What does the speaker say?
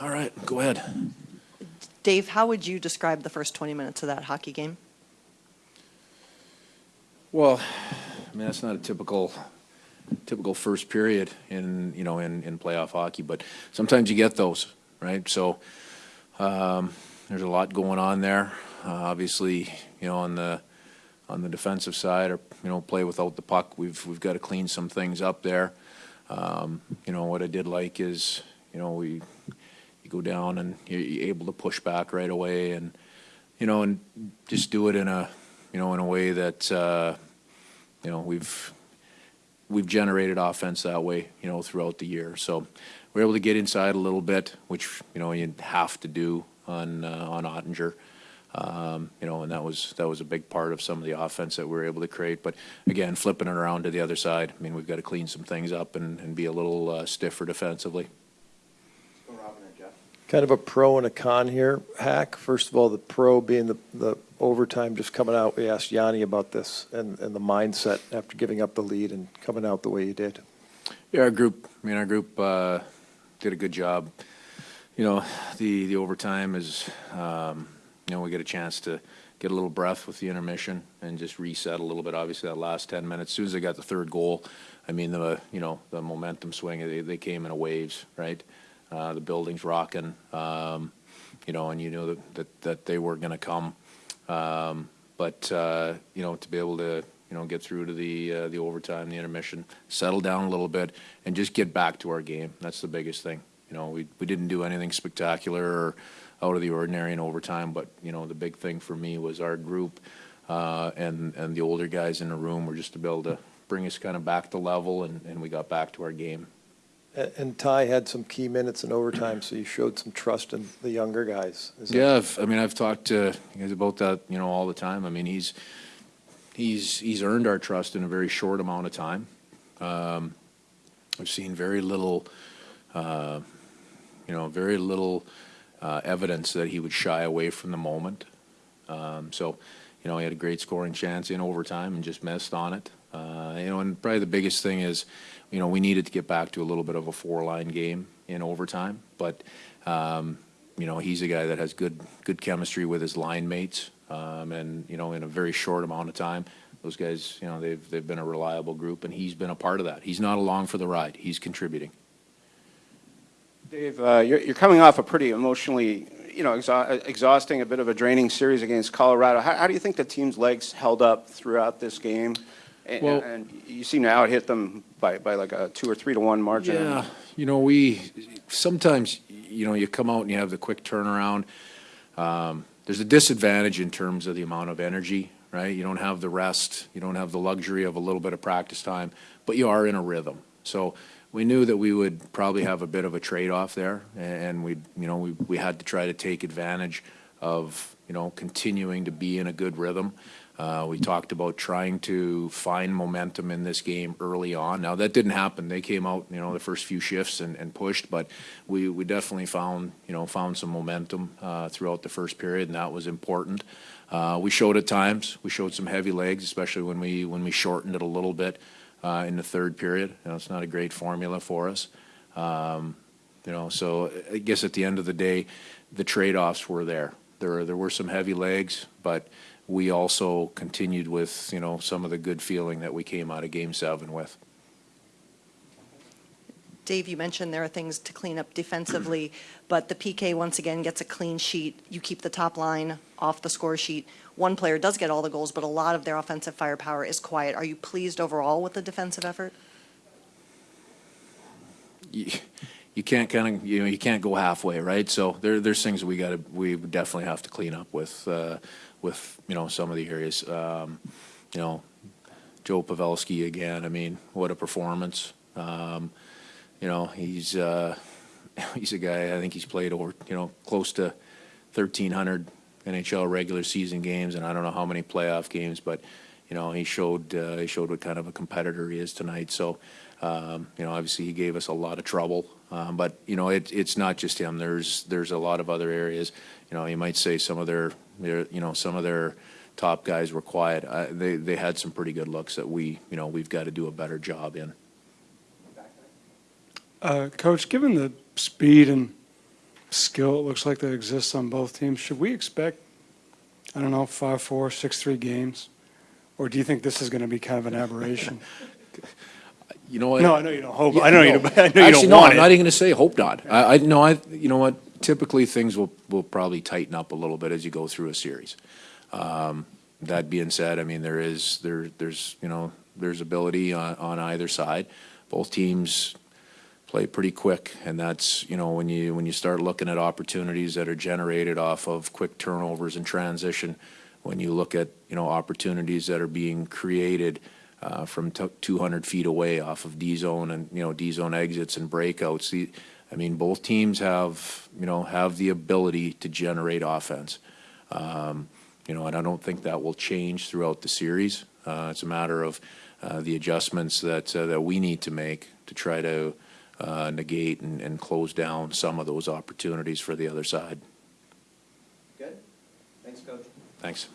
all right, go ahead. Dave, how would you describe the first 20 minutes of that hockey game? Well, I mean, that's not a typical, typical first period in, you know, in, in playoff hockey, but sometimes you get those, right? So, um, there's a lot going on there. Uh, obviously, you know, on the, on the defensive side, or, you know, play without the puck, we've, we've got to clean some things up there. Um, you know, what I did like is, you know, we, go down and you're, you're able to push back right away and, you know, and just do it in a, you know, in a way that, uh, you know, we've, we've generated offense that way, you know, throughout the year. So we're able to get inside a little bit, which, you know, you have to do on, uh, on Oettinger. Um, you know, and that was, that was a big part of some of the offense that we were able to create. But again, flipping it around to the other side, I mean, we've got to clean some things up and, and be a little uh, stiffer defensively. Kind of a pro and a con here, Hack. First of all, the pro being the, the overtime just coming out. We asked Yanni about this and, and the mindset after giving up the lead and coming out the way you did. Yeah, our group, I mean, our group uh, did a good job. You know, the, the overtime is, um, you know, we get a chance to get a little breath with the intermission and just reset a little bit. Obviously, that last 10 minutes, as soon as they got the third goal, I mean, the, you know, the momentum swing, they, they came in a waves, right? Uh, the building's rocking, um, you know, and you knew that, that, that they were going to come. Um, but, uh, you know, to be able to, you know, get through to the, uh, the overtime, the intermission, settle down a little bit, and just get back to our game. That's the biggest thing. You know, we, we didn't do anything spectacular or out of the ordinary in overtime, but, you know, the big thing for me was our group uh, and, and the older guys in the room were just to be able to bring us kind of back to level, and, and we got back to our game. And, Tye had some key minutes in overtime, so you showed some trust in the younger guys. Is Yeah, I've, I mean, I've talked to you guys about that, you know, all the time. I mean, he's, he's, he's earned our trust in a very short amount of time. Um, I've seen very little, uh, you know, very little uh, evidence that he would shy away from the moment. Um, so, you know, he had a great scoring chance in overtime and just missed on it. Uh, you know, and probably the biggest thing is, you know, we needed to get back to a little bit of a four-line game in overtime, but um, you know, he's a guy that has good good chemistry with his line mates, um, and you know, in a very short amount of time, those guys, you know, they've they've been a reliable group, and he's been a part of that. He's not along for the ride; he's contributing. Dave, uh, you're, you're coming off a pretty emotionally, you know, exhausting, a bit of a draining series against Colorado. How, how do you think the team's legs held up throughout this game? And, Well- and you seem to out hit them by, by like a two or three to one margin. Yeah, you know, we sometimes, you know, you come out and you have the quick turnaround. Um, there's a disadvantage in terms of the amount of energy, right? You don't have the rest, you don't have the luxury of a little bit of practice time, but you are in a rhythm. So we knew that we would probably have a bit of a trade-off there, and we, you know, we, we had to try to take advantage of, you know, continuing to be in a good rhythm. Uh, we talked about trying to find momentum in this game early on. Now, that didn't happen. They came out, you know, the first few shifts and, and pushed, but we, we definitely found, you know, found some momentum uh, throughout the first period, and that was important. Uh, we showed at times, we showed some heavy legs, especially when we, when we shortened it a little bit uh, in the third period. You know, it's not a great formula for us. Um, you know, so I guess at the end of the day, the trade-offs were there. There, there were some heavy legs, but we also continued with, you know, some of the good feeling that we came out of Game Seven with. Dave, you mentioned there are things to clean up defensively, but the PK once again gets a clean sheet. You keep the top line off the score sheet. One player does get all the goals, but a lot of their offensive firepower is quiet. Are you pleased overall with the defensive effort? You, you can't kind of, you know, you can't go halfway, right? So there, there's things we got to, we definitely have to clean up with, uh, with, you know, some of the areas. Um, you know, Joe Pavelski again, I mean, what a performance. Um, you know, he's, uh, he's a guy, I think he's played over, you know, close to 1,300 NHL regular season games, and I don't know how many playoff games, but, you know, he showed, uh, he showed what kind of a competitor he is tonight. So, um, you know, obviously he gave us a lot of trouble, um, but, you know, it, it's not just him. There's, there's a lot of other areas. You know, you might say some of their, their, you know, some of their top guys were quiet. Uh, they, they had some pretty good looks that we, you know, we've got to do a better job in. Uh, Coach, given the speed and skill it looks like that exists on both teams, should we expect, I don't know, five, four, six, three games? Or do you think this is going to be kind of an aberration? You know what? No, I know you don't hope, Yeah, I know you, don't- I know you Actually, don't no, want I'm not even gonna say hope not. I, I, no, I, you know what, typically things will, will probably tighten up a little bit as you go through a series. Um, that being said, I mean, there is, there, there's, you know, there's ability on, on either side. Both teams play pretty quick, and that's, you know, when you, when you start looking at opportunities that are generated off of quick turnovers and transition, when you look at, you know, opportunities that are being created, uh, from two hundred feet away off of D zone and, you know, D zone exits and breakouts. The, I mean, both teams have, you know, have the ability to generate offense. Um, you know, and I don't think that will change throughout the series. Uh, it's a matter of, uh, the adjustments that, uh, that we need to make to try to, uh, negate and, and close down some of those opportunities for the other side. Good. Thanks, Coach. Thanks.